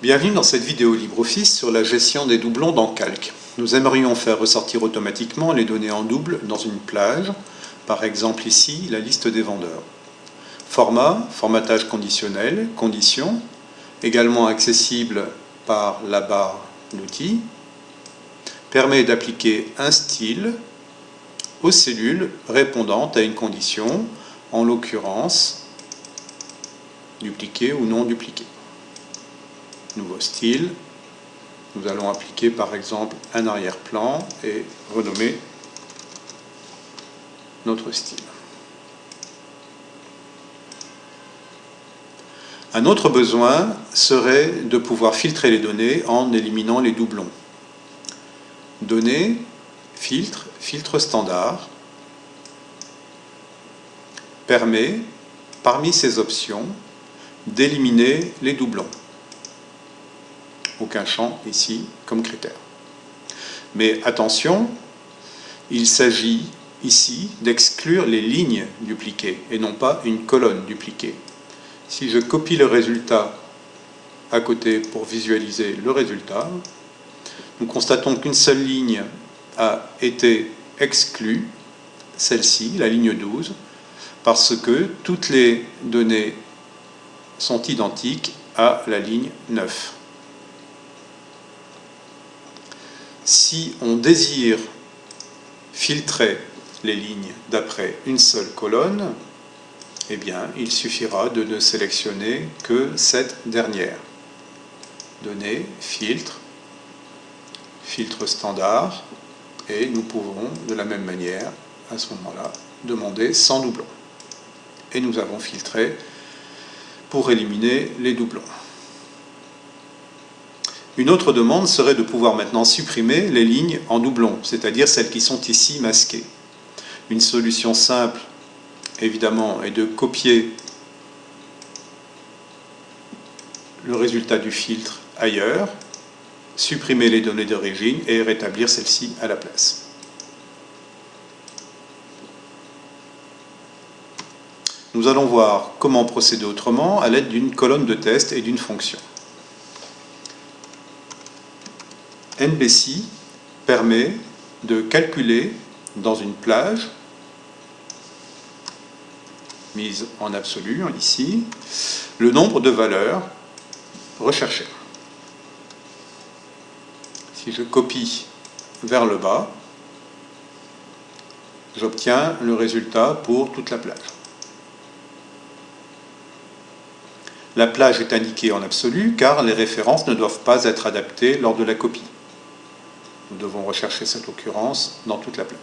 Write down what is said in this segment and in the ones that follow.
Bienvenue dans cette vidéo LibreOffice sur la gestion des doublons dans Calc. Nous aimerions faire ressortir automatiquement les données en double dans une plage, par exemple ici la liste des vendeurs. Format, formatage conditionnel, conditions, également accessible par la barre d'outils, permet d'appliquer un style aux cellules répondant à une condition, en l'occurrence dupliquer ou non dupliquer nouveau style. Nous allons appliquer par exemple un arrière-plan et renommer notre style. Un autre besoin serait de pouvoir filtrer les données en éliminant les doublons. Données, filtre, filtre standard, permet, parmi ces options, d'éliminer les doublons aucun champ ici comme critère. Mais attention, il s'agit ici d'exclure les lignes dupliquées et non pas une colonne dupliquée. Si je copie le résultat à côté pour visualiser le résultat, nous constatons qu'une seule ligne a été exclue, celle-ci, la ligne 12, parce que toutes les données sont identiques à la ligne 9. Si on désire filtrer les lignes d'après une seule colonne, eh bien, il suffira de ne sélectionner que cette dernière. Données, filtre, filtre standard, et nous pouvons de la même manière, à ce moment-là, demander sans doublons. Et nous avons filtré pour éliminer les doublons. Une autre demande serait de pouvoir maintenant supprimer les lignes en doublon, c'est-à-dire celles qui sont ici masquées. Une solution simple, évidemment, est de copier le résultat du filtre ailleurs, supprimer les données d'origine et rétablir celles-ci à la place. Nous allons voir comment procéder autrement à l'aide d'une colonne de test et d'une fonction. NBC permet de calculer dans une plage mise en absolu ici, le nombre de valeurs recherchées. Si je copie vers le bas, j'obtiens le résultat pour toute la plage. La plage est indiquée en absolu car les références ne doivent pas être adaptées lors de la copie. Nous devons rechercher cette occurrence dans toute la plage.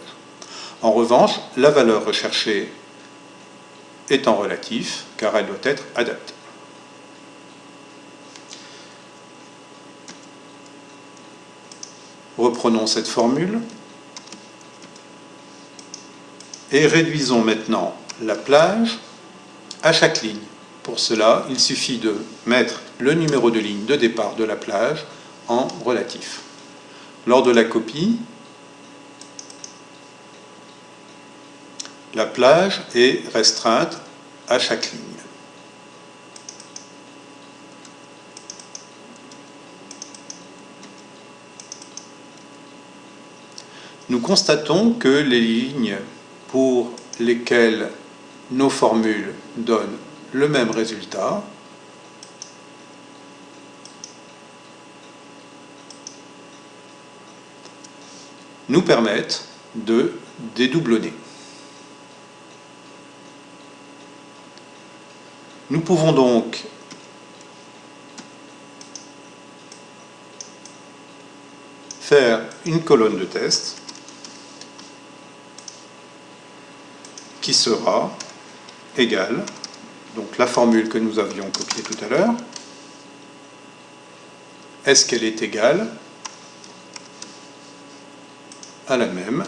En revanche, la valeur recherchée est en relatif, car elle doit être adaptée. Reprenons cette formule et réduisons maintenant la plage à chaque ligne. Pour cela, il suffit de mettre le numéro de ligne de départ de la plage en relatif. Lors de la copie, la plage est restreinte à chaque ligne. Nous constatons que les lignes pour lesquelles nos formules donnent le même résultat nous permettent de dédoublonner. Nous pouvons donc faire une colonne de test qui sera égale, donc la formule que nous avions copiée tout à l'heure, est-ce qu'elle est égale à la même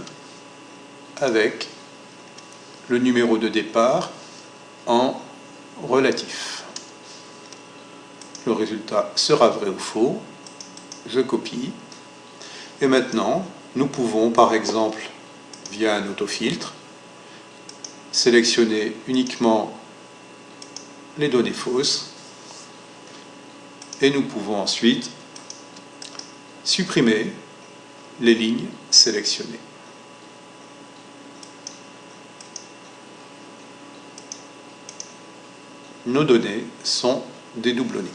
avec le numéro de départ en relatif. Le résultat sera vrai ou faux. Je copie. Et maintenant, nous pouvons, par exemple, via un autofiltre, sélectionner uniquement les données fausses Et nous pouvons ensuite supprimer les lignes sélectionnées. Nos données sont dédoublonnées.